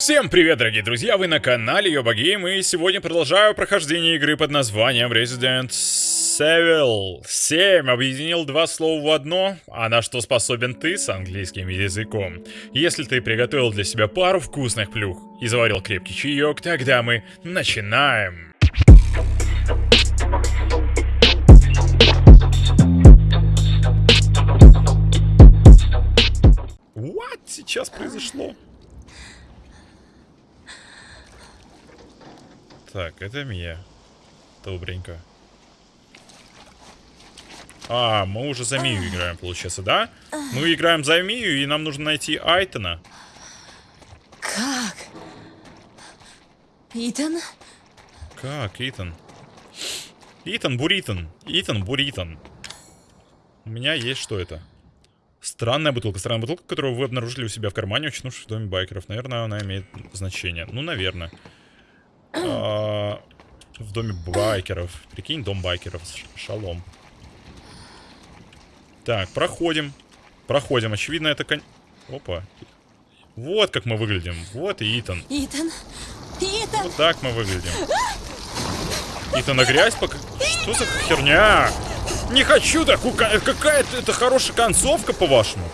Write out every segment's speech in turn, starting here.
Всем привет, дорогие друзья, вы на канале Йоба и сегодня продолжаю прохождение игры под названием Resident Evil 7. Объединил два слова в одно, а на что способен ты с английским языком. Если ты приготовил для себя пару вкусных плюх и заварил крепкий чаек, тогда мы начинаем. What сейчас произошло? Так, это Мия. Добренько. А, мы уже за Мию играем, получается, да? Мы играем за Мию, и нам нужно найти Айтона. Как? Итан? Как, Итан? Итан Буритон. Итан Буритон. У меня есть что это? Странная бутылка. Странная бутылка, которую вы обнаружили у себя в кармане, очнувшись в доме байкеров. Наверное, она имеет значение. Ну, наверное. А, в доме байкеров. Прикинь, дом байкеров. Шалом. Так, проходим. Проходим. Очевидно, это кон... Опа. Вот как мы выглядим. Вот и Итан. Итан? Итан! Вот так мы выглядим. Итан на грязь пока... Что за херня? Не хочу такую... Какая-то это хорошая концовка, по-вашему.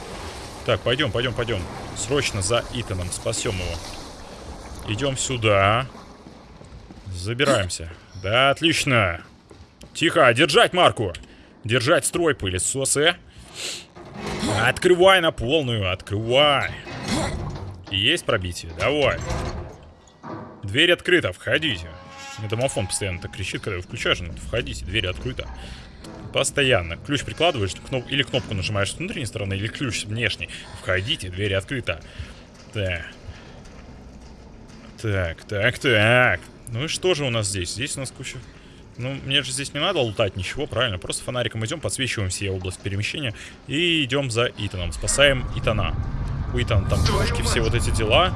Так, пойдем, пойдем, пойдем. Срочно за Итаном спасем его. Идем сюда. Забираемся. Да, отлично. Тихо, держать марку. Держать строй, пылесосы. Открывай на полную, открывай. Есть пробитие? Давай. Дверь открыта, входите. Мне домофон постоянно так кричит, когда вы включаешь, ну, входите, дверь открыта. Постоянно. Ключ прикладываешь, кноп... или кнопку нажимаешь с внутренней стороны, или ключ с внешней. Входите, дверь открыта. Так. Так, так, так. Ну и что же у нас здесь? Здесь у нас куча... Ну, мне же здесь не надо лутать ничего, правильно? Просто фонариком идем, подсвечиваем все область перемещения и идем за Итаном. Спасаем Итана. У Итана там пушки, все вот эти дела.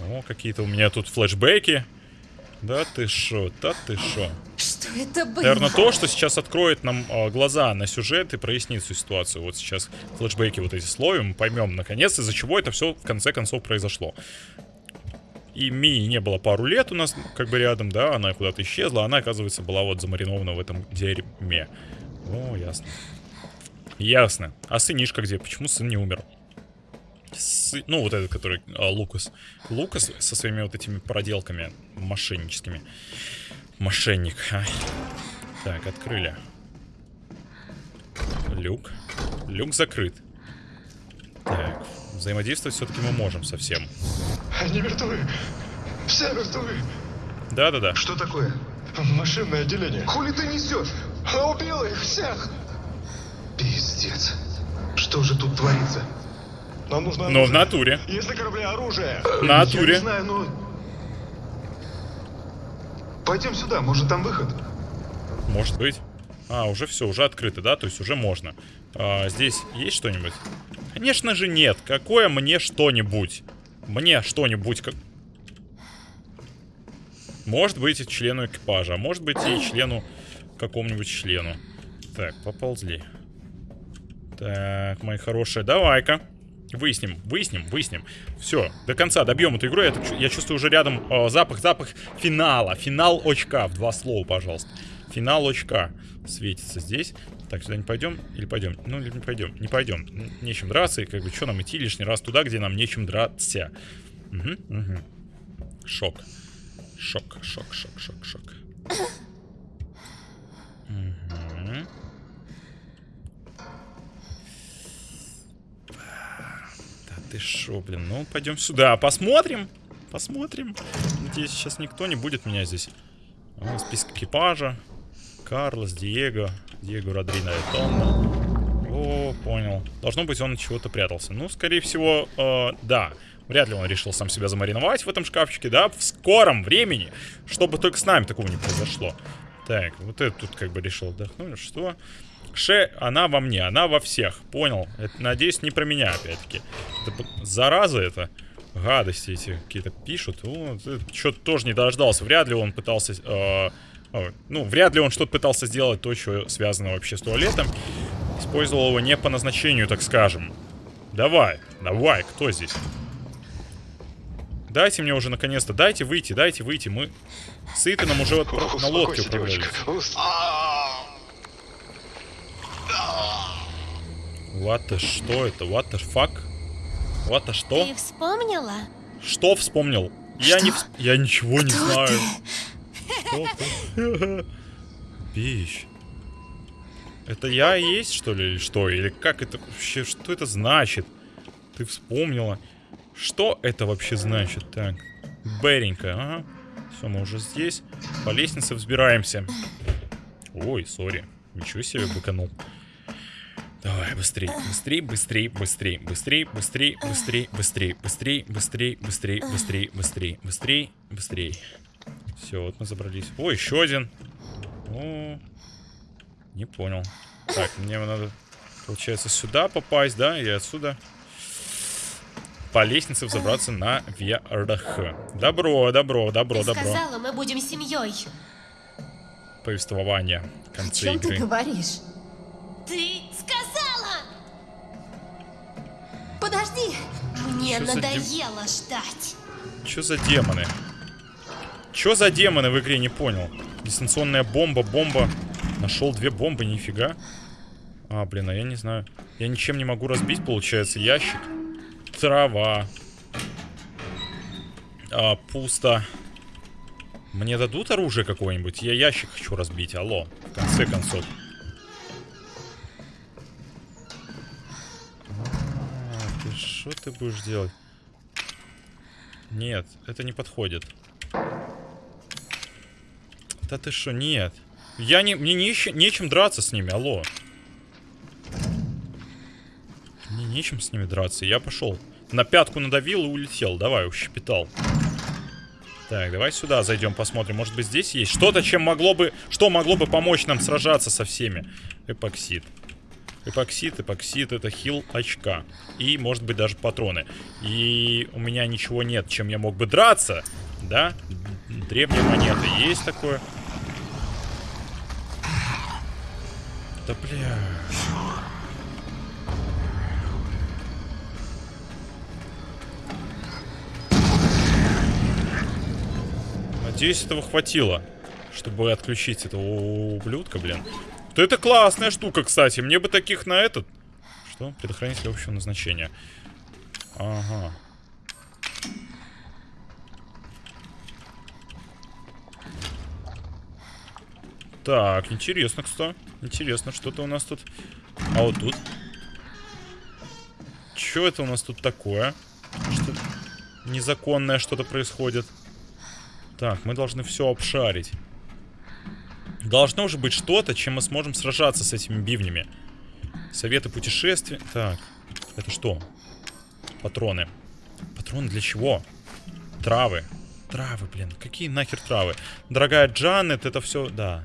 О, какие-то у меня тут флешбеки. Да ты шо, да ты шо. Что это было? Наверное, то, что сейчас откроет нам э, глаза на сюжет и прояснит всю ситуацию. Вот сейчас флешбеки вот эти словим, поймем наконец, из-за чего это все в конце концов произошло. И Мии не было пару лет у нас как бы рядом, да, она куда-то исчезла, она, оказывается, была вот замаринована в этом дерьме. О, ясно. Ясно. А сынишка где? Почему сын не умер? Сы... Ну, вот этот, который а, Лукас. Лукас со своими вот этими проделками мошенническими. Мошенник. А. Так, открыли. Люк. Люк закрыт. Так, взаимодействовать все-таки мы можем совсем. Они мертвы. Все мертвы. Да-да-да. Что такое? Машинное отделение. Хули ты несешь? Она убила их всех. Пиздец. Что же тут творится? Нам нужно Но в оружие. натуре. Если корабли оружие. В Я натуре. не знаю, но... Пойдем сюда, может там выход? Может быть. А, уже все, уже открыто, да? То есть уже можно. А, здесь есть что-нибудь? Конечно же нет. Какое мне что-нибудь? Мне что-нибудь как... Может быть и члену экипажа, а может быть и члену какому-нибудь члену. Так, поползли. Так, мои хорошие, давай-ка. Выясним, выясним, выясним. Все, до конца добьем эту игру. Я, я чувствую уже рядом э, запах, запах финала. Финал очка. В два слова, пожалуйста. Финал очка светится здесь. Так, сюда не пойдем? Или пойдем? Ну, или не пойдем. Не пойдем. Нечем драться. И как бы, что нам идти лишний раз туда, где нам нечем драться? Угу, угу. Шок. Шок, шок, шок, шок, шок. Мгм. Да ты шо, блин, ну пойдем сюда, посмотрим, посмотрим. Надеюсь, сейчас никто не будет меня здесь. О, список экипажа. Карлос, Диего, Диего Родрино Тонна. О, понял. Должно быть, он чего-то прятался. Ну, скорее всего, э, да. Вряд ли он решил сам себя замариновать в этом шкафчике, да, в скором времени, чтобы только с нами такого не произошло. Так, вот это тут как бы решил отдохнуть. Что? Ше, она во мне, она во всех. Понял? Это, надеюсь, не про меня, опять-таки. Зараза это. Гадости эти какие-то пишут. Что-то тоже не дождался. Вряд ли он пытался... э, ну, вряд ли он что-то пытался сделать, то, что связано вообще с туалетом. Использовал его не по назначению, так скажем. Давай, давай, кто здесь? Дайте мне уже наконец-то, дайте выйти, дайте выйти. Мы с Итаном уже вот на лодке. Ус- What the, что это? What the fuck? What the что? Ты вспомнила? Что вспомнил? Я не... Что? Я ничего не Кто знаю. ты? Бич. Это я есть, что ли, или что? Или как это вообще, что это значит? Ты вспомнила. Что это вообще значит? Так, Беренько, ага. Все, мы уже здесь. По лестнице взбираемся. Ой, сори. Ничего себе быканул. Давай, быстрей, быстрей, быстрей, быстрей, быстрей, быстрей, быстрей, быстрей, быстрей, быстрей, быстрей, быстрей, быстрей, быстрей, быстрей. Все, вот мы забрались. О, еще один. О, не понял. Так, мне надо, получается, сюда попасть, да, и отсюда по лестнице взобраться на вверх. Добро, добро, добро, Ты добро. сказала, мы будем семьей. Повествование в О чем ты игры. говоришь? Ты сказала! Подожди! Мне Чё за дем- надоело ждать. Что за демоны? Что за демоны в игре, не понял. Дистанционная бомба, бомба. Нашел две бомбы, нифига. А, блин, а я не знаю. Я ничем не могу разбить, получается, ящик. Трава. А, пусто. Мне дадут оружие какое-нибудь? Я ящик хочу разбить, алло. В конце концов. А, что ты будешь делать? Нет, это не подходит. Да ты что, нет. Я не, мне не, нечем драться с ними, алло. Мне нечем с ними драться, я пошел. На пятку надавил и улетел, давай, ущепетал. Так, давай сюда зайдем, посмотрим. Может быть здесь есть что-то, чем могло бы... Что могло бы помочь нам сражаться со всеми? Эпоксид. Эпоксид, эпоксид, это хил очка. И, может быть, даже патроны. И у меня ничего нет, чем я мог бы драться. Да? Древняя монета. Есть такое? Да бля. Надеюсь, этого хватило, чтобы отключить этого ублюдка, блин. Да это классная штука, кстати. Мне бы таких на этот... Что? Предохранитель общего назначения. Ага. Так, интересно, кстати. Интересно, что-то у нас тут... А вот тут? Что это у нас тут такое? Что незаконное что-то происходит. Так, мы должны все обшарить. Должно же быть что-то, чем мы сможем сражаться с этими бивнями. Советы путешествий. Так, это что? Патроны. Патроны для чего? Травы. Травы, блин. Какие нахер травы? Дорогая Джанет, это все... Да.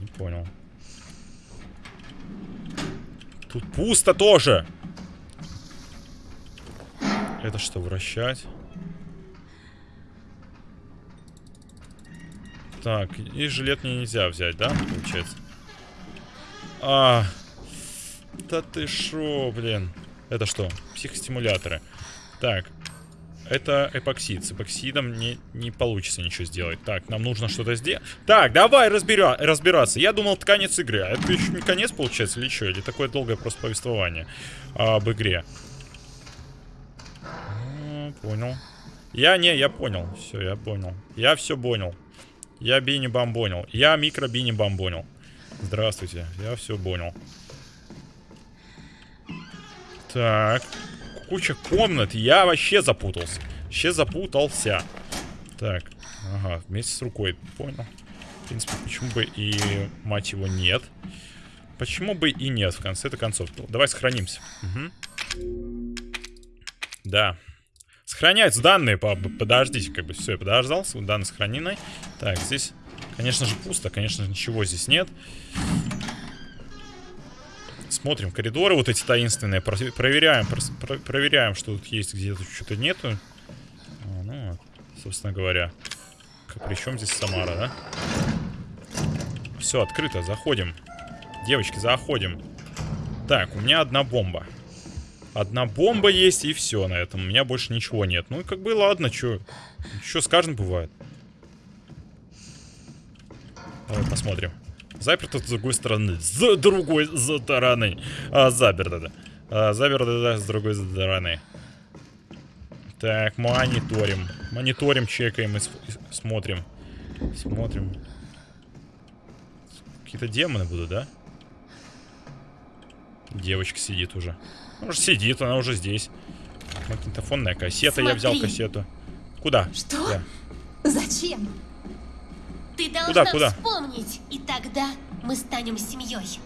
Не понял. Тут пусто тоже. Это что, вращать? Так, и жилет мне нельзя взять, да, получается? А, да ты шо, блин. Это что? Психостимуляторы. Так, это эпоксид. С эпоксидом не, не получится ничего сделать. Так, нам нужно что-то сделать. Так, давай разбира разбираться. Я думал, это конец игры. А это еще не конец, получается, или что? Или такое долгое просто повествование а, об игре? А, понял. Я не, я понял. Все, я понял. Я все понял. Я Бини Бамбонил. Я микро Бини Бамбонил. Здравствуйте, я все понял. Так. Куча комнат. Я вообще запутался. Вообще запутался. Так. Ага, вместе с рукой. Понял. В принципе, почему бы и, мать его, нет. Почему бы и нет, в конце-то концов. Давай сохранимся. Мгм. Да. Сохранять данные, по- подождите, как бы, все, я подождал, с- данные сохранены. Так, здесь, конечно же, пусто, конечно ничего здесь нет. Смотрим коридоры вот эти таинственные, про- проверяем, про- проверяем, что тут есть, где-то что-то нету. А, ну, собственно говоря. Причем здесь Самара, да? Все, открыто, заходим. Девочки, заходим. Так, у меня одна бомба. Одна бомба есть, и все на этом. У меня больше ничего нет. Ну и как бы ладно, что. Что с каждым бывает. Давай посмотрим. Заперто с другой стороны. С другой стороны. А, заперто, да. А, заперто, да, с другой стороны. Так, мониторим. Мониторим, чекаем и, и смотрим. Смотрим. Какие-то демоны будут, да? Девочка сидит уже. Уже сидит, она уже здесь. Магнитофонная кассета, я взял Смотри. кассету. Куда? Что? Да. Зачем? Ты должна Куда, куда? вспомнить, и тогда мы станем семьей.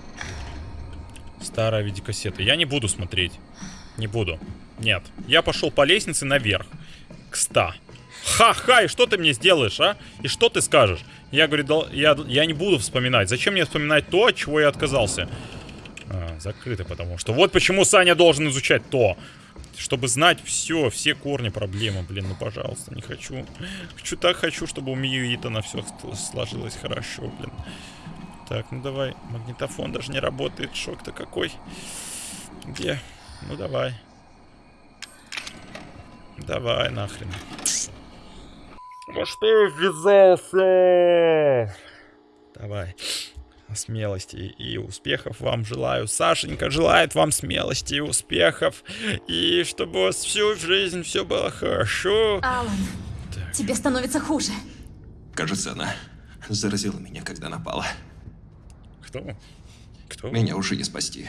Старая видеокассета. Я не буду смотреть. Не буду. Нет. Я пошел по лестнице наверх. К 100. Ха-ха, и что ты мне сделаешь, а? И что ты скажешь? Я говорю, да, я, я не буду вспоминать. Зачем мне вспоминать то, от чего я отказался? А, закрыто, потому что... Вот почему Саня должен изучать то. Чтобы знать все, все корни проблемы. Блин, ну пожалуйста, не хочу. Хочу так хочу, чтобы у Мию Итана все сложилось хорошо, блин. Так, ну давай. Магнитофон даже не работает. Шок-то какой. Где? Ну давай. Давай нахрен. Во что я ввязался? Давай. Смелости и успехов вам желаю. Сашенька желает вам смелости и успехов. И чтобы у вас всю жизнь все было хорошо. Алан, Так. тебе становится хуже. Кажется, она заразила меня, когда напала. Кто? Кто? Меня уже не спасти.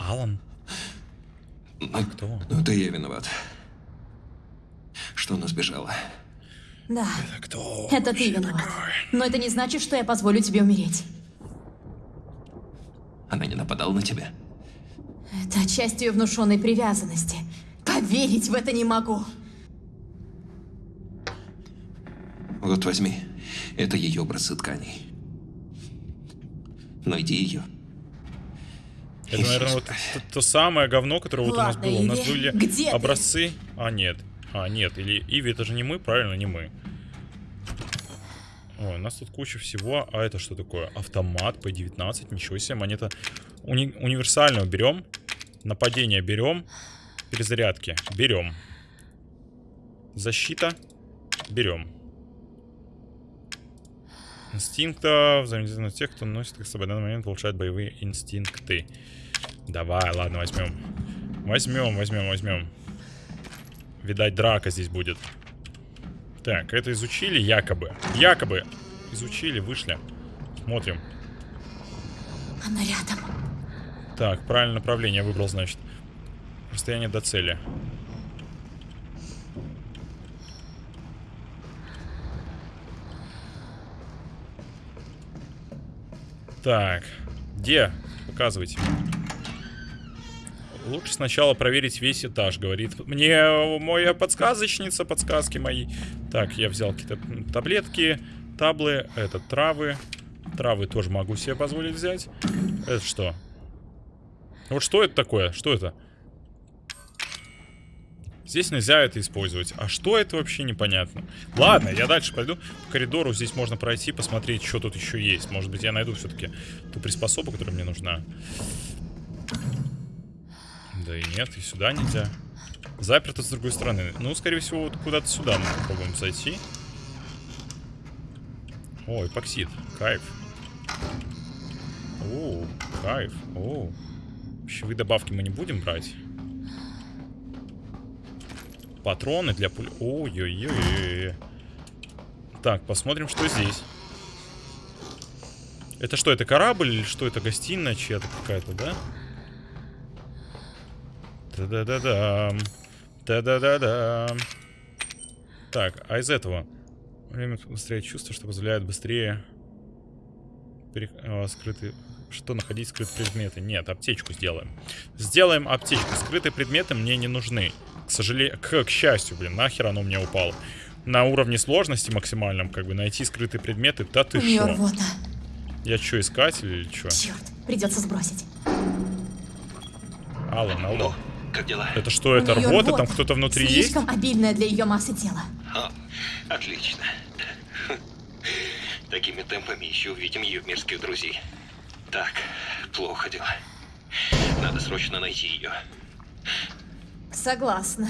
Алан. Ну, Кто? ну да я виноват. Что она сбежала. Да, Это кто? это ты виноват. Но это не значит, что я позволю тебе умереть. Она не нападала на тебя. Это часть ее внушенной привязанности. Поверить в это не могу. Вот возьми. Это ее образцы тканей. Найди ее. Это, наверное, вот то, то самое говно, которое вот у нас Ладно, было. У нас были где ты? образцы. А, нет. А, нет. Или Иви, это же не мы, правильно, не мы. Ой, у нас тут куча всего. А это что такое? Автомат P19. Ничего себе, монета. Уни- универсальную берем. Нападение берем. Перезарядки берем. Защита берем. Инстинкта взаимодействие тех, кто носит их с собой в данный момент, получает боевые инстинкты. Давай, ладно, возьмем. Возьмем, возьмем, возьмем. Видать, драка здесь будет. Так, это изучили якобы. Якобы. Изучили, вышли. Смотрим. Она рядом. Так, правильное направление выбрал, значит. Расстояние до цели. Так, где? Показывайте. Лучше сначала проверить весь этаж, говорит мне моя подсказочница, подсказки мои. Так, я взял какие-то таблетки, таблы, это травы. Травы тоже могу себе позволить взять. Это что? Вот что это такое? Что это? Здесь нельзя это использовать. А что это вообще непонятно? Ладно, я дальше пойду по коридору. Здесь можно пройти, посмотреть, что тут еще есть. Может быть, я найду все-таки ту приспособу, которая мне нужна. Да и нет, и сюда нельзя. Заперто с другой стороны. Ну, скорее всего, вот куда-то сюда мы попробуем зайти. О, эпоксид. Кайф. О, кайф. О. Пищевые добавки мы не будем брать. Патроны для пуль... Ой-ой-ой. Так, посмотрим, что здесь. Это что, это корабль или что? Это гостиная чья-то какая-то, да? Та-да-да-дам. Та-да-да-дам. Так, а из этого? Время быстрее чувство, что позволяет быстрее... пере- а, скрытые... Что находить скрытые предметы? Нет, аптечку сделаем. Сделаем аптечку. Скрытые предметы мне не нужны. К сожалению... К, к счастью, блин, нахер оно мне упало. На уровне сложности максимальном, как бы, найти скрытые предметы, да ты шо? рвота. Я что, искатель или что? Черт, придется сбросить. Алло, алло. Как дела? Это что, это рвота? рвота. Там кто-то внутри есть? Слишком обильная для ее массы тела. О, отлично. Такими темпами еще увидим ее мирских друзей. Так, плохо дела. Надо срочно найти ее. Согласна.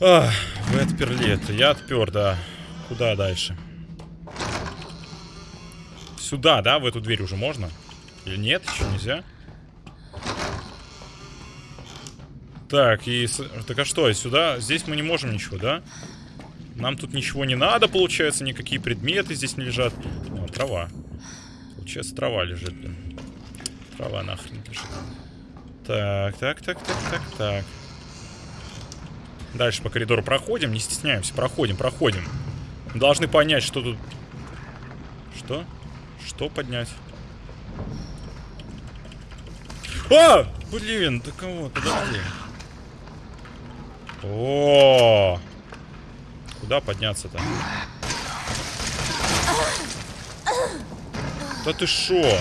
А, вы отперли это. Я отпер, да. Куда дальше? Сюда, да? В эту дверь уже можно? Или нет? Еще нельзя? Так, и... Так а что, сюда? Здесь мы не можем ничего, да? Нам тут ничего не надо, получается, никакие предметы здесь не лежат. О, трава. Получается, трава лежит, блин. Трава нахрен лежит. Так, так, так, так, так, так. Дальше по коридору проходим, не стесняемся, проходим, проходим. Мы должны понять, что тут... Что? Что поднять? А! Блин, да кого? Подожди. О! Куда подняться-то? Да ты шо?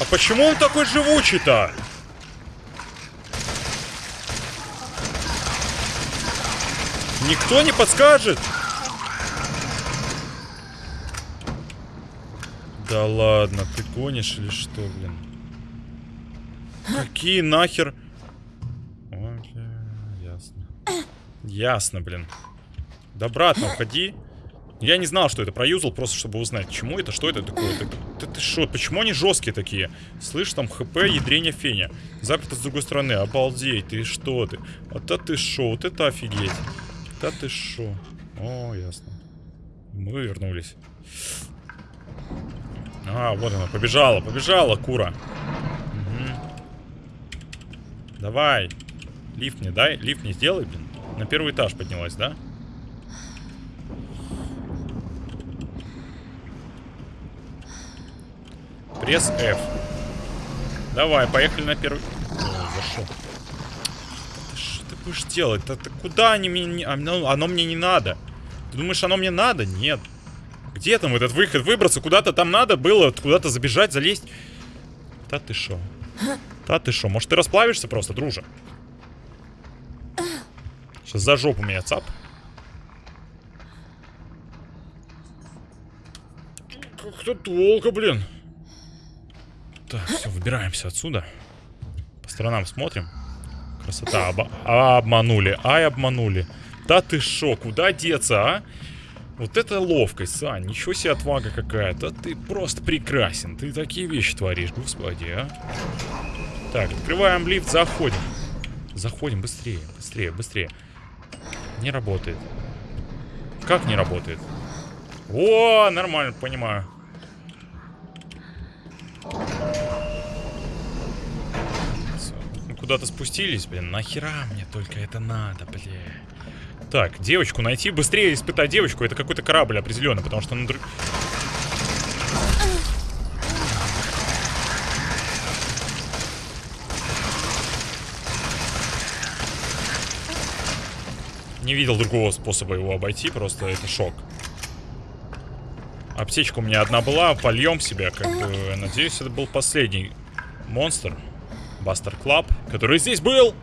А почему он такой живучий-то? Никто не подскажет? Да ладно, ты гонишь или что, блин? Какие нахер? Бля, ясно. Ясно, блин. Да, обратно уходи. Я не знал, что это проюзал, просто чтобы узнать, чему это, что это такое. Ты, ты, ты шо, почему они жесткие такие? Слышь, там хп, ядрение феня. Заперто с другой стороны, обалдеть, ты что ты? Вот это ты шо, вот это офигеть. Да ты шо? О, ясно. Мы вернулись. А, вот она, побежала, побежала, кура. Мгм. Давай. Лифт мне дай, лифт не сделай, блин. На первый этаж поднялась, да? Пресс F. Давай, поехали на первый... О, зашел. Что ты будешь делать? Ты куда они мне... не- Оно, оно мне не надо. Ты думаешь, оно мне надо? Нет. Где там этот выход? Выбраться куда-то там надо было, куда-то забежать, залезть. Да ты шо? Да ты шо? Может ты расплавишься просто, друже? Сейчас за жопу меня цап. Как-то долго, блин. Так, все, выбираемся отсюда. По сторонам смотрим. Красота. Оба- а, обманули. Ай, обманули. Да ты шо, куда деться, а? Вот это ловкость, Сань. Ничего себе отвага какая-то. Ты просто прекрасен. Ты такие вещи творишь, господи, а. Так, открываем лифт, заходим. Заходим быстрее, быстрее, быстрее. Не работает. Как не работает? О, нормально, понимаю. Куда-то спустились, блин. Нахера мне только это надо, блин. Так, девочку найти. Быстрее испытать девочку. Это какой-то корабль определенно, потому что на. Не видел другого способа его обойти, просто это шок. Аптечка у меня одна была, польем себя, как бы, надеюсь, это был последний монстр. Бастер Клаб, который здесь был.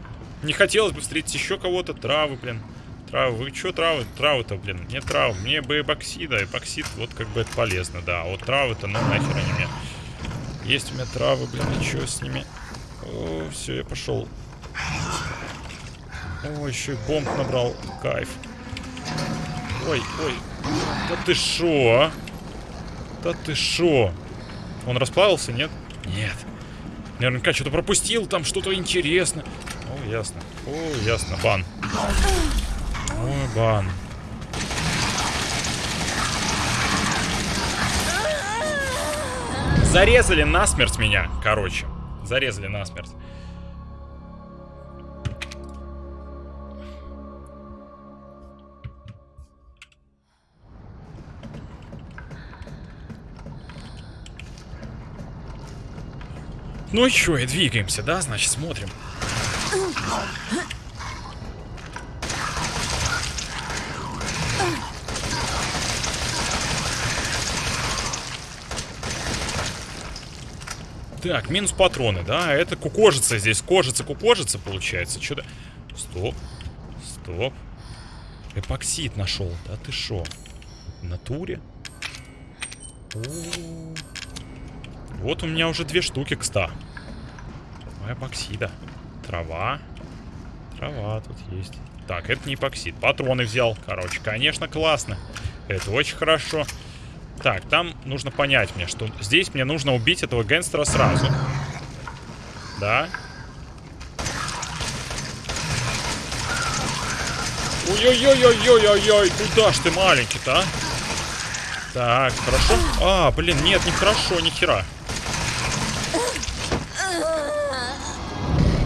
Не хотелось бы встретить еще кого-то. Травы, блин. Травы, вы что травы? Травы-то, блин, мне травы. Мне бы эпоксида, эпоксид, вот как бы это полезно, да. А вот травы-то, ну нахер они мне. Есть у меня травы, блин, и что с ними? О, все, я пошел. О, еще и бомб набрал. Кайф. Ой, ой. Да ты шо, а? Да ты шо? Он расплавился, нет? Нет. Наверняка что-то пропустил, там что-то интересное. О, ясно. О, ясно. Бан. Ой, бан. Зарезали насмерть меня, короче. Зарезали насмерть. Ну и чё, и двигаемся, да? Значит, смотрим. Так, минус патроны, да? Это кукожица здесь. Кожица, кукожица получается. Что-то... Стоп. Стоп. Эпоксид нашел. Да ты шо? В натуре? О. Вот у меня уже две штуки, кста. Два эпоксида. Трава. Трава тут есть. Так, это не эпоксид. Патроны взял. Короче, конечно, классно. Это очень хорошо. Так, там нужно понять мне, что здесь мне нужно убить этого гангстера сразу. Да? Ой-ой-ой-ой-ой-ой-ой, куда ж ты маленький-то, а? Так, хорошо. А, блин, нет, не хорошо, ни хера.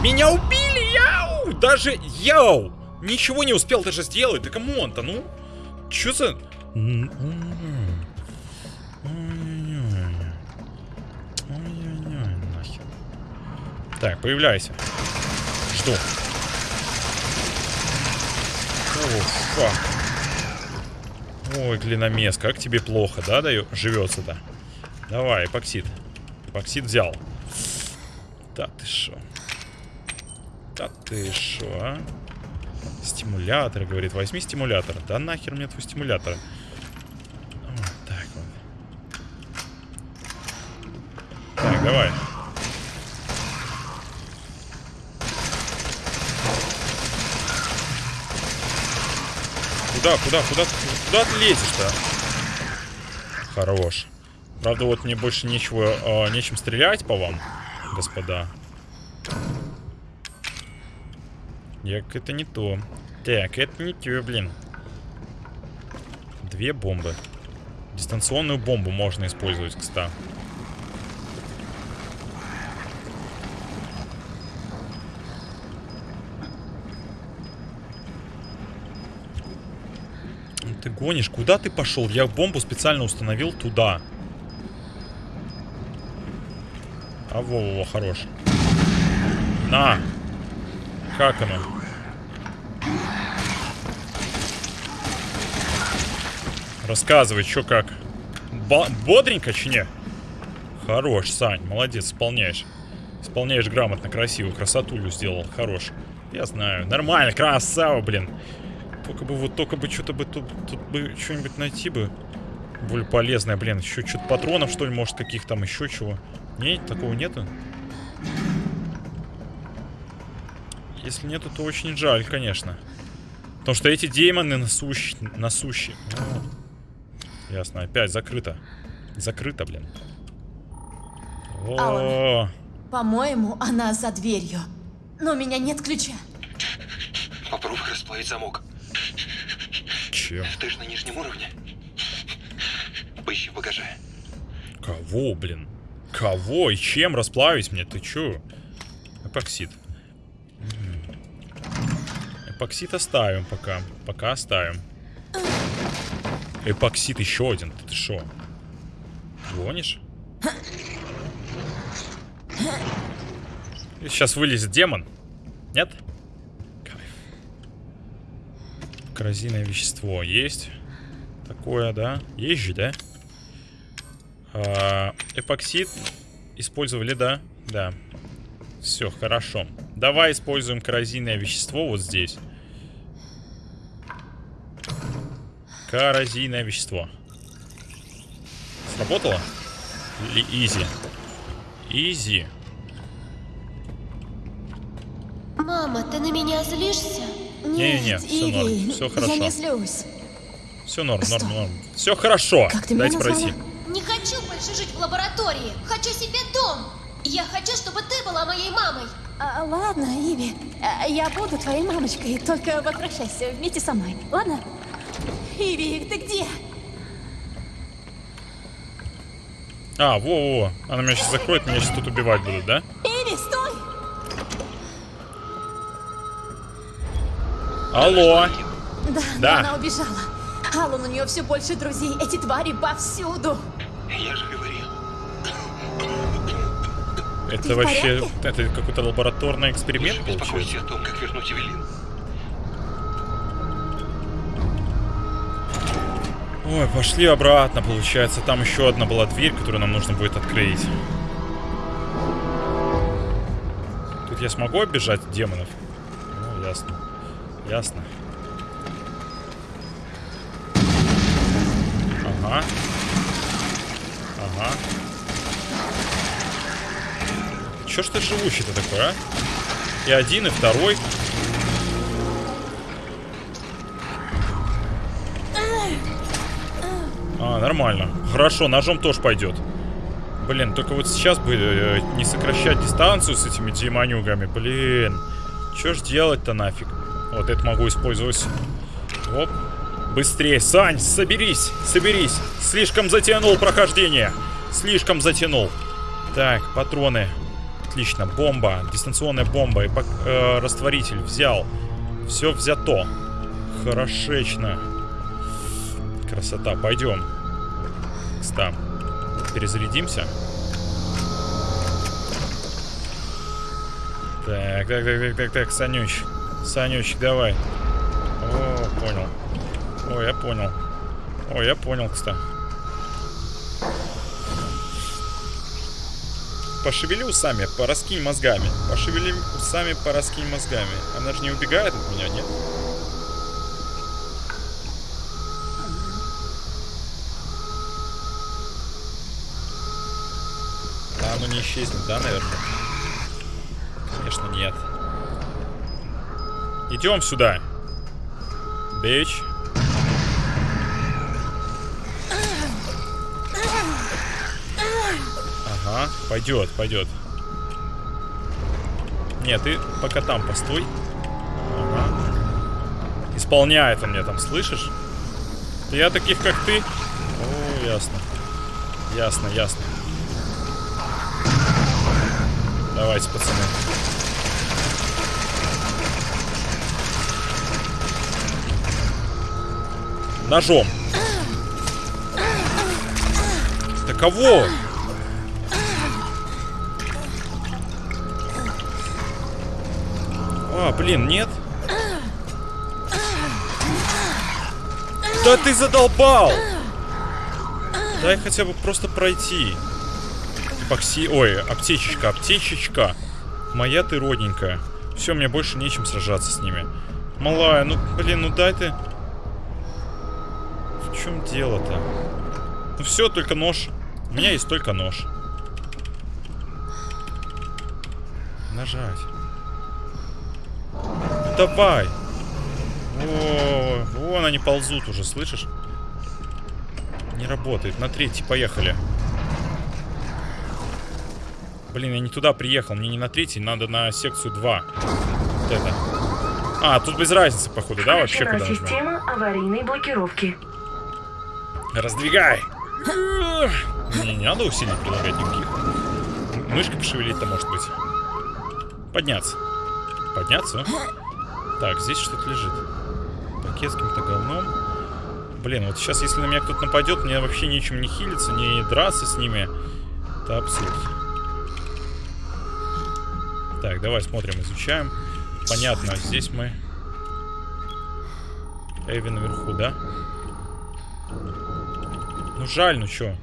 Меня убили, яу! Даже, яу! Ничего не успел даже сделать, да камон-то, ну? Чё за... Так, появляйся. Жду. О, фак. Ой, глиномес, как тебе плохо, да, даю? Живется-то. Давай, эпоксид. Эпоксид взял. Да ты шо? Да ты шо, а? Стимулятор, говорит. Возьми стимулятор. Да нахер мне твой стимулятор. Вот так вот. Так, давай. Куда, куда, куда, куда ты лезешь-то? Хорош. Правда, вот мне больше нечего, э, нечем стрелять по вам, господа. Як, это не то. Так, это не то, блин. Две бомбы. Дистанционную бомбу можно использовать, кстати. Ты гонишь? Куда ты пошел? Я бомбу специально установил туда. А во-во, хорош. На! Как оно? Рассказывай, что как. Ба бодренько, чи не? Хорош, Сань, молодец, исполняешь. Исполняешь грамотно, красиво, красотулю сделал, хорош. Я знаю, нормально, красава, блин. Только бы вот, только бы что-то бы тут, тут бы что-нибудь найти бы. Более полезное, блин. Еще что-то патронов, что ли, может, каких там еще чего. Нет, такого нету. Если нету, то очень жаль, конечно. Потому что эти демоны насущ... насущие. Ну, ясно, опять закрыто. Закрыто, блин. О, Алан. По-моему, она за дверью. Но у меня нет ключа. Попробуй расплавить замок. Че? Ты же на нижнем уровне. Поищи в багаже. Кого, блин? Кого и чем расплавить мне? Ты чё? Эпоксид. Эпоксид оставим пока. Пока оставим. Эпоксид еще один. Ты шо? Гонишь? Сейчас вылезет демон. Нет? Кайф. Коррозийное вещество есть. Такое, да? Есть же, да? А, эпоксид использовали, да? Да. Все, хорошо. Давай используем коррозийное вещество вот здесь. Коррозийное вещество. Сработало? Или изи? Изи. Мама, ты на меня злишься? Не-не-не, Нет, всё норм, Иви, всё Я хорошо. не злюсь. Все норм, Что? норм, норм. Все хорошо. Как ты Дайте назвала? пройти. Не хочу больше жить в лаборатории. Хочу себе дом. Я хочу, чтобы ты была моей мамой. А, ладно, Иви, а, я буду твоей мамочкой, только возвращайся вместе со мной, ладно? Иви, ты где? А, во-во-во. Она меня сейчас закроет, меня сейчас тут убивать будут, да? Иви, стой! Алло. Да, Да. но она убежала. Аллан, у нее все больше друзей. Эти твари повсюду. Я же говорил. Это Ты вообще... Это какой-то лабораторный эксперимент Лучше получается? о том, как вернуть Эвелин. Ой, пошли обратно, получается. Там еще одна была дверь, которую нам нужно будет открыть. Тут я смогу оббежать демонов? Ну, ясно. Ясно. Ага. Ага. Чё ж ты живущий-то такой, а? И один, и второй. А, нормально. Хорошо, ножом тоже пойдет. Блин, только вот сейчас бы э, не сокращать дистанцию с этими демонюгами. Блин, чё ж делать-то нафиг? Вот это могу использовать. Оп. Быстрее, Сань, соберись, соберись. Слишком затянул прохождение. Слишком затянул. Так, патроны. Отлично, бомба, дистанционная бомба и э, растворитель взял. Все взято. Хорошечно. Красота, пойдем. Стам. Перезарядимся. Так, так, так, так, так, так, Санюч. Санюч, давай. О, понял. О, я понял. О, я понял, кстати. Пошевели усами, пораскинь мозгами. Пошевели усами, пораскинь мозгами. Она же не убегает от меня, нет? Да, оно не исчезнет, да, наверное? Конечно, нет. Идем сюда. Бич. Ага, пойдет, пойдет. Нет, ты пока там постой. Ага. Исполняет он мне там, слышишь? Я таких, как ты. О, ясно. Ясно, ясно. Давайте, пацаны. Ножом. Да кого? А, блин, нет? Да ты задолбал! Дай хотя бы просто пройти. Эпокси... Ой, аптечечка, аптечечка. Моя ты родненькая. Все, мне больше нечем сражаться с ними. Малая, ну, блин, ну дай ты... Чем дело-то? Ну все, только нож. У меня есть только нож. Нажать. Давай. О, вон они ползут уже, слышишь? Не работает. На третий, поехали. Блин, я не туда приехал. Мне не на третий, надо на секцию 2. Вот это. А, тут без разницы, походу, да, вообще куда система аварийной блокировки. Раздвигай! Не, надо усилий прилагать никаких. Мышкой пошевелить-то может быть. Подняться. Подняться? Так, здесь что-то лежит. Пакет с каким-то говном. Блин, вот сейчас, если на меня кто-то нападет, мне вообще нечем не хилиться, не драться с ними. Это абсурд. Так, давай смотрим, изучаем. Понятно, здесь мы... Эви наверху, да? Ну жаль, ну чё?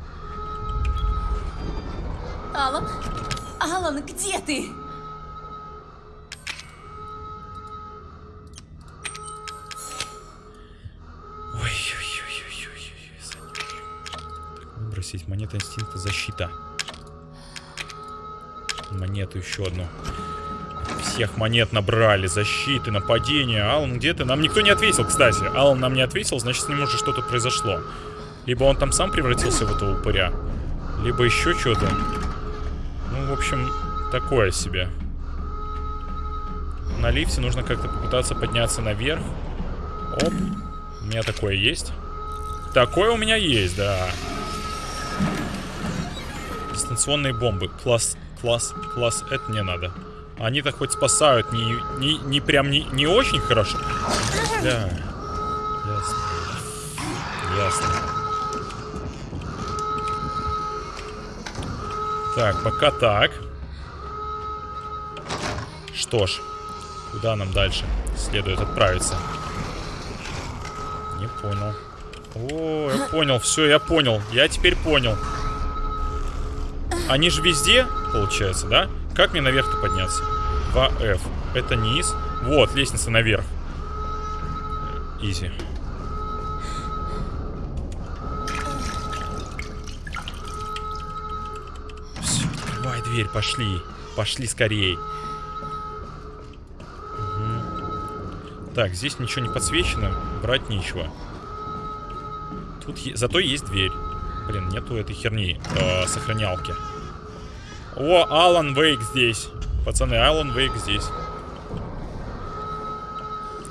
Алан? Алан, где ты? Выбросить монета инстинкта защита. Монету еще одну. Всех монет набрали. Защиты, нападения. Алан, где ты? Нам никто не ответил, кстати. Алан нам не ответил, значит, с ним уже что-то произошло. Либо он там сам превратился в этого упыря, либо еще что-то. Ну, в общем, такое себе. На лифте нужно как-то попытаться подняться наверх. Оп. У меня такое есть. Такое у меня есть, да. Дистанционные бомбы. Класс, класс, класс. Это не надо. Они-то хоть спасают. Не, не, не прям не, не очень хорошо. Да. Ясно. Ясно. Так, пока так. Что ж, куда нам дальше следует отправиться? Не понял. О, я понял, все, я понял. Я теперь понял. Они же везде, получается, да? Как мне наверх-то подняться? 2F. Это низ. Вот, лестница наверх. Изи. Дверь, пошли. Пошли скорей. Мгм. Так, здесь ничего не подсвечено, брать нечего. Тут е- зато есть дверь. Блин, нету этой херни, э, сохранялки. О, Алан Вейк здесь. Пацаны, Алан Вейк здесь.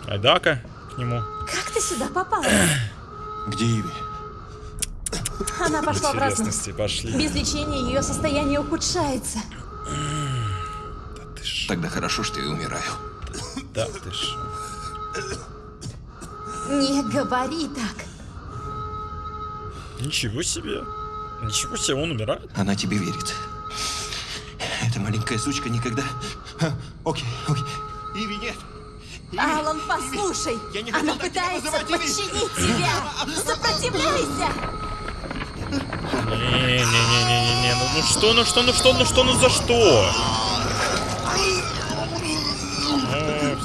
Айдака к нему. Как ты сюда попала? Где Иви? Она пошла в разнос. Интересности пошли. Без лечения ее состояние ухудшается. Да ты ж, Тогда хорошо, что я умираю. да ты ж. Не говори так. Ничего себе. Ничего себе, он умирает. Она тебе верит. Эта маленькая сучка никогда... А, окей, окей. Иви, нет. Иви, Алан, послушай. Я не Она пытается Иви. подчинить тебя. Сопротивляйся. Не-не-не-не-не-не. Ну, ну что, ну что, ну что, ну что, ну за что?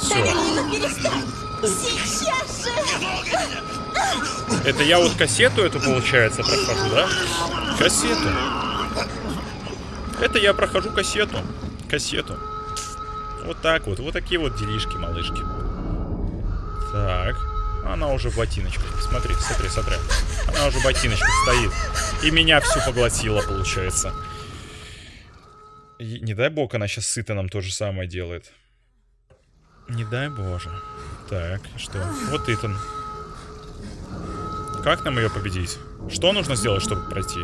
Все. Это я вот кассету эту, получается, прохожу, да? Кассету. Это я прохожу кассету. Кассету. Вот так вот. Вот такие вот делишки, малышки. Так. Она уже в ботиночках. Смотри, смотри, смотри. Она уже в ботиночках стоит. И меня всю поглотила, получается. И не дай бог, она сейчас сыто нам то же самое делает. Не дай боже. Так, что? Вот Итан. Как нам ее победить? Что нужно сделать, чтобы пройти?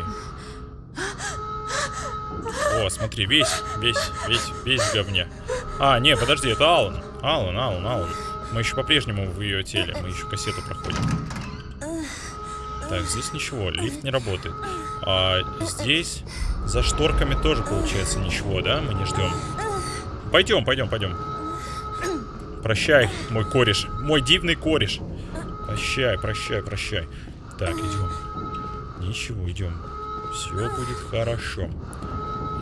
О, смотри, весь, весь, весь, весь в говне. А, не, подожди, это Алан. Алан, Алан, Алан. Мы еще по-прежнему в ее теле, мы еще кассету проходим. Так, здесь ничего, лифт не работает. А здесь за шторками тоже получается ничего, да? Мы не ждем. Пойдем, пойдем, пойдем. Прощай, мой кореш. Мой дивный кореш. Прощай, прощай, прощай. Так, идем. Ничего, идем. Все будет хорошо.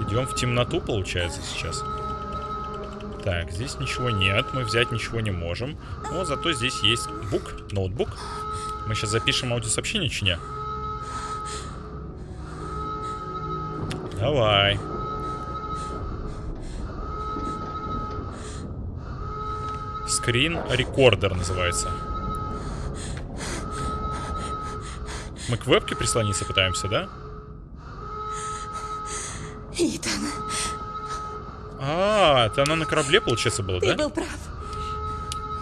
Идем в темноту, получается, сейчас. Так, здесь ничего нет, мы взять ничего не можем. Но зато здесь есть бук, ноутбук. Мы сейчас запишем аудиосообщение, чи не? Давай. Скрин рекордер называется. Мы к вебке прислониться пытаемся, да? Итан, А, это она на корабле, получается, была, ты да? был прав.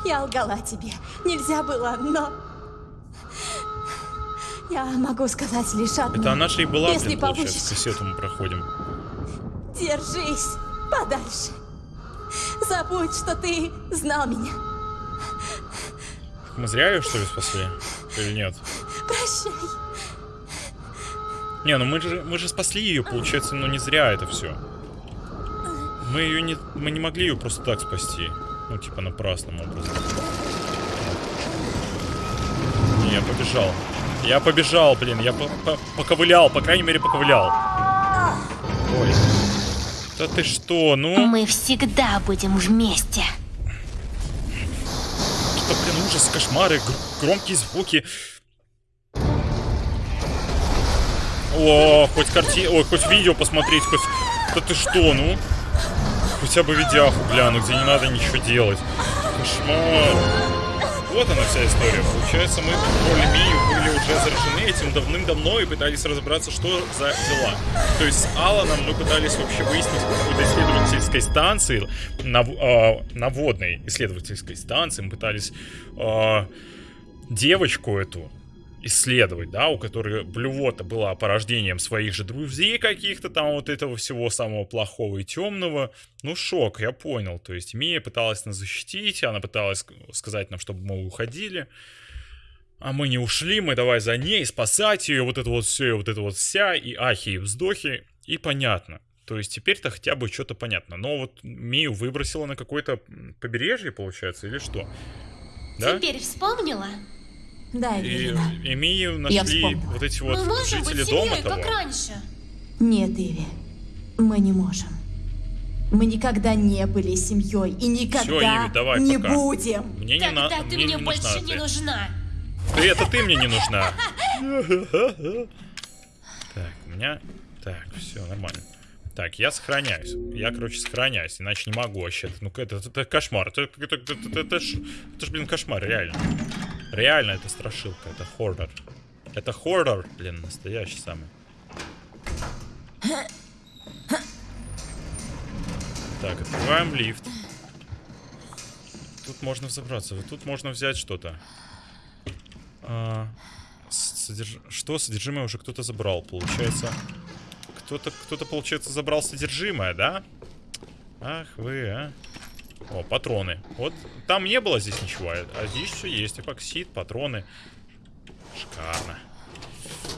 Я лгала тебе. Нельзя было, но... Я могу сказать лишь одно. Это она же и была, Если блин, получается, получится. кассету мы проходим. Держись подальше. Забудь, что ты знал меня. Мы зря ее, что ли, спасли? Или нет? Прощай. Не, ну мы же, мы же спасли ее, получается, ну не зря это все. Мы ее не, мы не могли ее просто так спасти. Ну, типа, напрасным образом. Не, я побежал. Я побежал, блин, я по- по- поковылял, по крайней мере, поковылял. Ой. Да ты что, ну? Мы всегда будем вместе. Что, блин, ужас, кошмары, гр- громкие звуки. О, хоть карти... Ой, хоть видео посмотреть, хоть... Да ты что, ну? Хотя бы видяху гляну, где не надо ничего делать. Кошмар. Вот она вся история. Получается, мы Мию были уже заражены этим давным-давно и пытались разобраться, что за дела. То есть с Аланом мы пытались вообще выяснить какой-то исследовательской станции, нав- а, наводной исследовательской станции, мы пытались а, девочку эту исследовать, да, у которой блювота была порождением своих же друзей каких-то там вот этого всего самого плохого и темного. Ну, шок, я понял. То есть Мия пыталась нас защитить, она пыталась ск- сказать нам, чтобы мы уходили. А мы не ушли, мы давай за ней спасать ее, вот это вот все, вот это вот вся, и ахи, и вздохи, и понятно. То есть теперь-то хотя бы что-то понятно. Но вот Мию выбросила на какое-то побережье, получается, или что? Да? Теперь вспомнила? Да, И, Эвелина. и Мию нашли вот эти вот Мы можем жители быть дома семьей, того. как раньше. Нет, Иви. Мы не можем. Мы никогда не были семьей и никогда Иви, давай, не пока. будем. Мне не, на... Тогда ты мне мне не больше нужна не ты. нужна. Ты это ты мне не нужна. Так, у меня... Так, все нормально. Так, я сохраняюсь. Я, короче, сохраняюсь, иначе не могу вообще. Ну, это, это, это кошмар. Это, это, это, это, это, ж, это ж, блин, кошмар, реально. Реально, это страшилка, это хоррор. Это хоррор, блин, настоящий самый. Так, открываем лифт. Тут можно взобраться. Тут можно взять что-то. А, содерж... Что? Содержимое уже кто-то забрал, получается. Кто-то, кто-то, получается, забрал содержимое, да? Ах вы, а. О, патроны. Вот там не было здесь ничего, а здесь все есть. Эпоксид, патроны. Шикарно.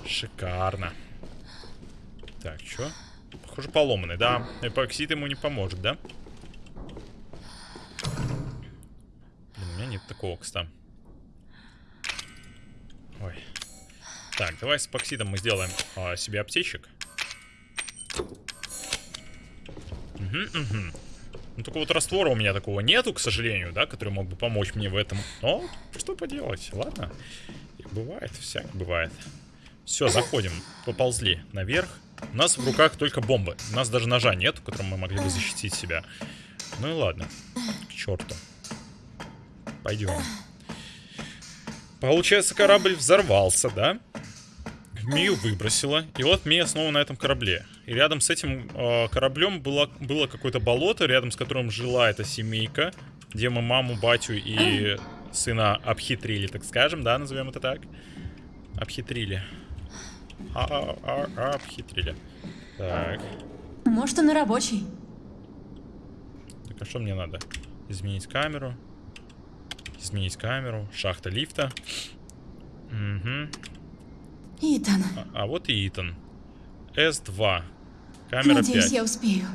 Шикарно. Так, что? Похоже, поломанный, да. Эпоксид ему не поможет, да? Блин, у меня нет такого, кстати. Ой. Так, давай с эпоксидом мы сделаем а, себе аптечек. Угу, угу. Ну, только вот раствора у меня такого нету, к сожалению, да, который мог бы помочь мне в этом. Но, что поделать, ладно. Бывает, всяк бывает. Все, заходим. Поползли наверх. У нас в руках только бомбы. У нас даже ножа нет, которым мы могли бы защитить себя. Ну и ладно. К черту. Пойдем. Получается, корабль взорвался, да? Мию выбросила. И вот Мия снова на этом корабле. И рядом с этим э, кораблем было, было какое-то болото, рядом с которым жила эта семейка, где мы маму, батю и сына обхитрили, так скажем, да, назовем это так. Обхитрили. А, а, а, а обхитрили. Так. Может, он и рабочий. Так, а что мне надо? Изменить камеру. Изменить камеру. Шахта лифта. Угу. Итан, А, а вот и Итан. С2. Камера надеюсь, 5. я успею.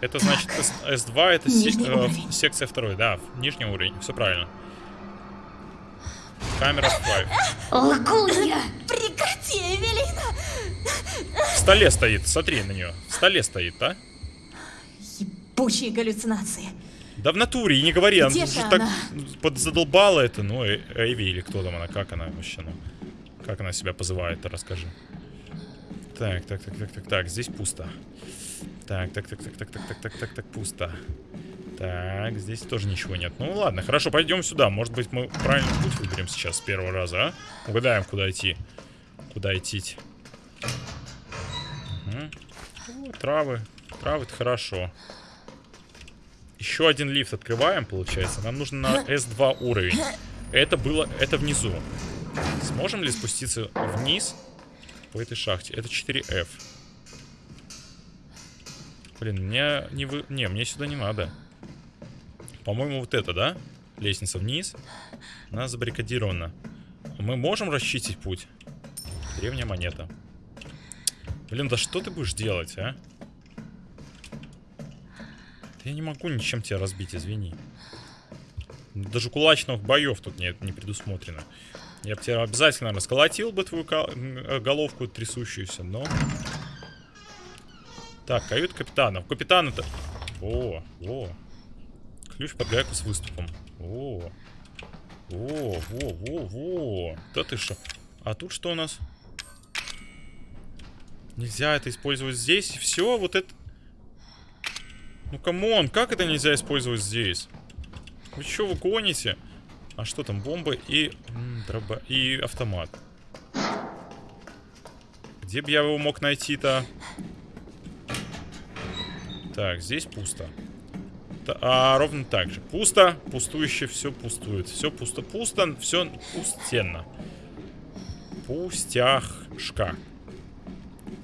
Это значит С- С2 это се- Нижний э, уровень. секция 2, да, нижний уровень, все правильно. Камера 5. Лгунья! Прекрати, Эвелина! В столе стоит, смотри на нее. В столе стоит, а? Ебучие галлюцинации. Да в натуре, и не говори, она Где уже же так она? подзадолбала это, ну, Э- Эйви или кто там она, как она вообще, ну, как она себя позывает-то, расскажи. Так, так, так, так, так, так, здесь пусто. Так, так, так, так, так, так, так, так, так, так, пусто. Так, здесь тоже ничего нет. Ну ладно, хорошо, пойдем сюда. Может быть, мы правильный путь выберем сейчас с первого раза, а? Угадаем, куда идти. Куда идти. Мгм. О, травы. Травы это хорошо. Еще один лифт открываем, получается. Нам нужно на S2 уровень. Это было... Это внизу. Сможем ли спуститься вниз по этой шахте? Это 4F. Блин, мне не вы... Не, мне сюда не надо. По-моему, вот это, да? Лестница вниз. Она забаррикадирована. Мы можем расчистить путь? Древняя монета. Блин, да что ты будешь делать, а? Я не могу ничем тебя разбить, извини. Даже кулачных боев тут нет, не предусмотрено. Я бы тебя обязательно расколотил бы твою м, головку трясущуюся, но... Так, кают капитана. Капитана-то... О, о. Ключ под гайку с выступом. О. О, во, во, во. Да ты что? А тут что у нас? Нельзя это использовать здесь. Все, вот это... Ну, come on, как это нельзя использовать здесь? Вы что, вы гоните? А что там, бомба и... дроба... И автомат. Где бы я его мог найти-то? Так, здесь пусто. Та- а ровно так же. Пусто, пустующе, все пустует. Все пусто-пусто, все пустенно. Пустяшка.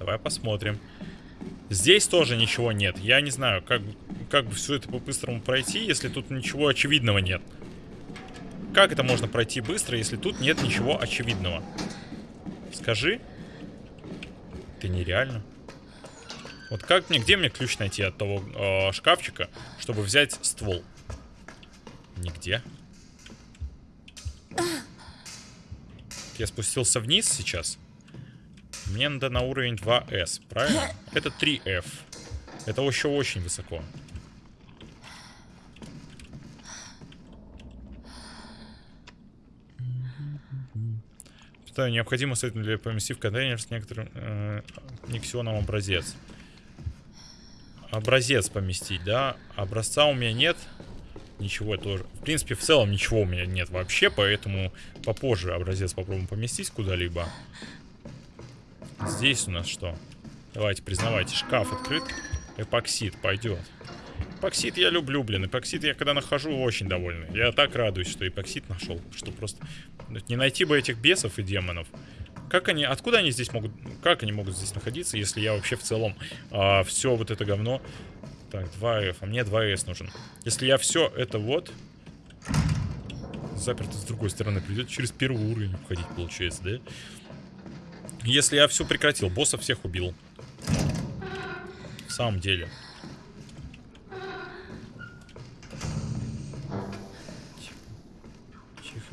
Давай посмотрим. Здесь тоже ничего нет. Я не знаю, как, как бы все это по-быстрому пройти, если тут ничего очевидного нет. Как это можно пройти быстро, если тут нет ничего очевидного? Скажи. Это нереально. Вот как мне, где мне ключ найти от того э, шкафчика, чтобы взять ствол? Нигде. Я спустился вниз сейчас. Мне надо на уровень 2S, правильно? Это 3F. Это еще очень высоко. Что необходимо с для поместить в контейнер с некоторым э, никсионом образец. образец поместить, да? Образца у меня нет. Ничего тоже. В принципе, в целом ничего у меня нет вообще, поэтому попозже образец попробуем поместить куда-либо. Здесь у нас что? Давайте, признавайте, шкаф открыт. Эпоксид пойдет. Эпоксид я люблю, блин. Эпоксид я когда нахожу, очень довольный. Я так радуюсь, что эпоксид нашел. Что просто... Не найти бы этих бесов и демонов. Как они... Откуда они здесь могут... Как они могут здесь находиться, если я вообще в целом а, все вот это говно... Так, 2F. А мне 2S нужен. Если я все это вот... Заперто с другой стороны. Придет через первый уровень уходить, получается, да? Если я все прекратил, боссов всех убил. В самом деле.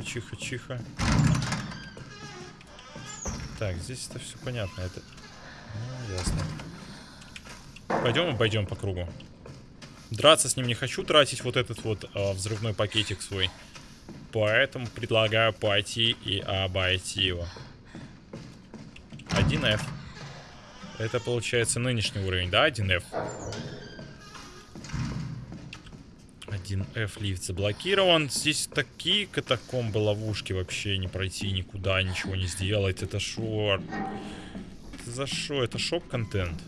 Тихо, тихо, тихо. Так, здесь это все понятно. Это... Ну, ясно. Пойдем и пойдем по кругу. Драться с ним не хочу тратить вот этот вот э, взрывной пакетик свой. Поэтому предлагаю пойти и обойти его. 1F. Это получается нынешний уровень, да? 1F. 1F лифт заблокирован. Здесь такие катакомбы, ловушки вообще не пройти никуда, ничего не сделать. Это шо? Это за шо? Это шок-контент.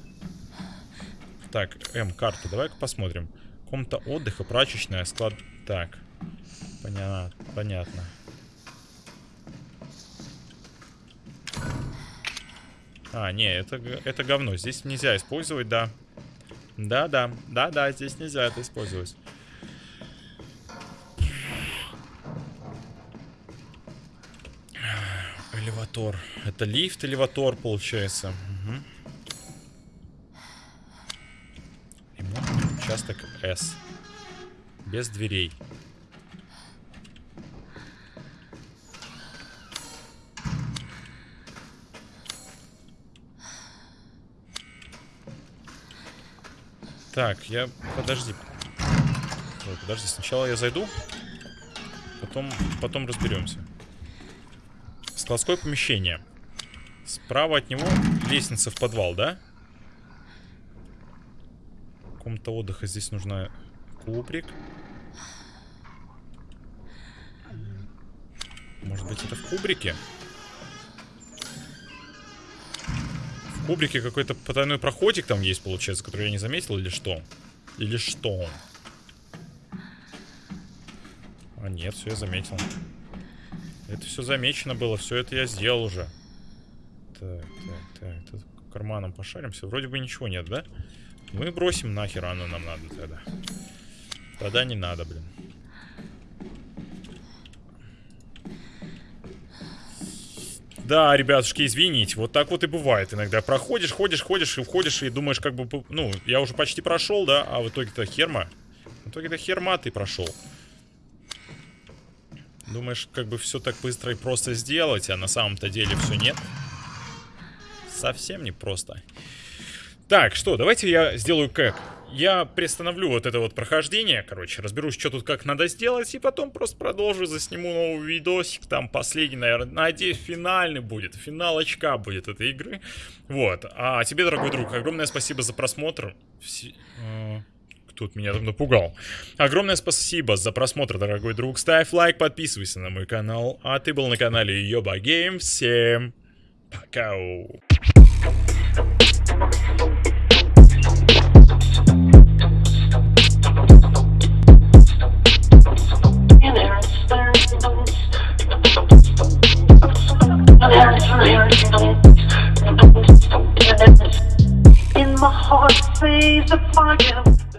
Так, М, карта. Давай-ка посмотрим. Комната отдыха, прачечная, склад... Так. Понятно. Понятно. А, не, это, это говно. Здесь нельзя использовать, да. Да-да, да-да, здесь нельзя это использовать. Элеватор. Это лифт, элеватор, получается. Угу. Ремонтный участок С. Без дверей. Так, я... Подожди. Ой, подожди, сначала я зайду. Потом, потом разберемся. Складское помещение. Справа от него лестница в подвал, да? Комната отдыха. Здесь нужна кубрик. Может быть, это в кубрике? В кубрике какой-то потайной проходик там есть, получается, который я не заметил, или что? Или что? А нет, все я заметил. Это все замечено было, все это я сделал уже. Так, так, так, тут карманом пошаримся. Вроде бы ничего нет, да? Мы бросим нахер, оно нам надо тогда. Тогда не надо, блин. Да, ребятушки, извините, вот так вот и бывает иногда. Проходишь, ходишь, ходишь и входишь и думаешь, как бы, ну, я уже почти прошел, да, а в итоге-то херма. В итоге-то херма ты прошел. Думаешь, как бы все так быстро и просто сделать, а на самом-то деле все нет. Совсем не просто. Так, что, давайте я сделаю как. Я приостановлю вот это вот прохождение, короче, разберусь, что тут как надо сделать, и потом просто продолжу, засниму новый видосик, там последний, наверное, надеюсь, финальный будет, финал очка будет этой игры. Вот, а тебе, дорогой друг, огромное спасибо за просмотр. Все... Кто-то меня там напугал. Огромное спасибо за просмотр, дорогой друг. Ставь лайк, подписывайся на мой канал. А ты был на канале Йоба Гейм. Всем пока. In my heart, says the fire.